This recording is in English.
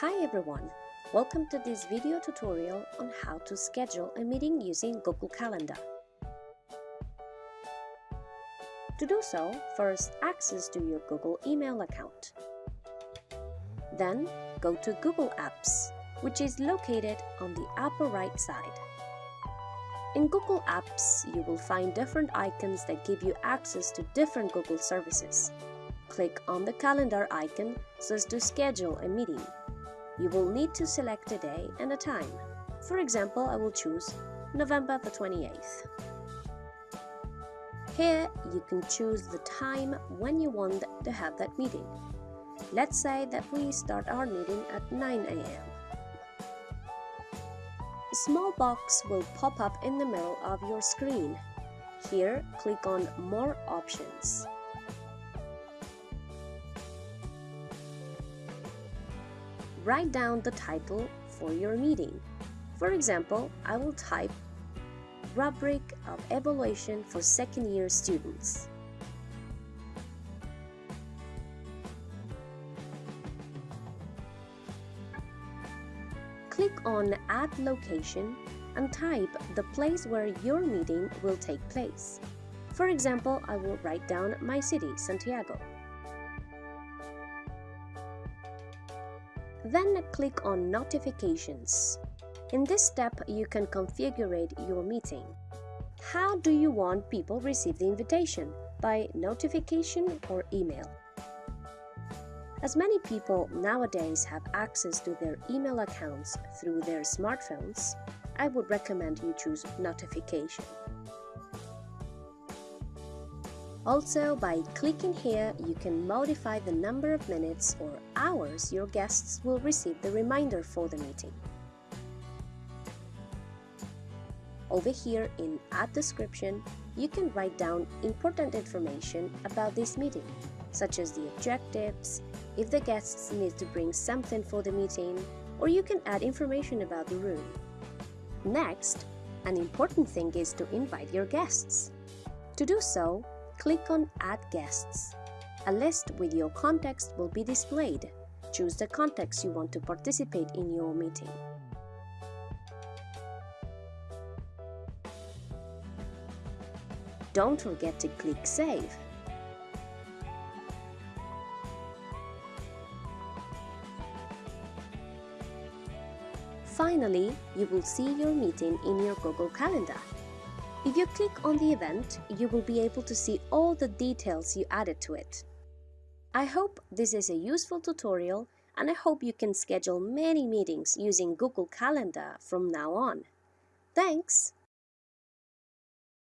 Hi everyone! Welcome to this video tutorial on how to schedule a meeting using Google Calendar. To do so, first access to your Google email account. Then go to Google Apps, which is located on the upper right side. In Google Apps, you will find different icons that give you access to different Google services. Click on the calendar icon so as to schedule a meeting. You will need to select a day and a time. For example, I will choose November the 28th. Here, you can choose the time when you want to have that meeting. Let's say that we start our meeting at 9 a.m. A small box will pop up in the middle of your screen. Here, click on More Options. Write down the title for your meeting. For example, I will type Rubric of Evaluation for Second Year Students. Click on Add Location and type the place where your meeting will take place. For example, I will write down my city, Santiago. Then click on Notifications. In this step, you can configure your meeting. How do you want people receive the invitation? By notification or email? As many people nowadays have access to their email accounts through their smartphones, I would recommend you choose notification. Also, by clicking here, you can modify the number of minutes or hours your guests will receive the reminder for the meeting. Over here in Add Description, you can write down important information about this meeting, such as the objectives, if the guests need to bring something for the meeting, or you can add information about the room. Next, an important thing is to invite your guests. To do so, click on Add Guests. A list with your contacts will be displayed. Choose the contacts you want to participate in your meeting. Don't forget to click Save. Finally, you will see your meeting in your Google Calendar. If you click on the event, you will be able to see all the details you added to it. I hope this is a useful tutorial and I hope you can schedule many meetings using Google Calendar from now on. Thanks!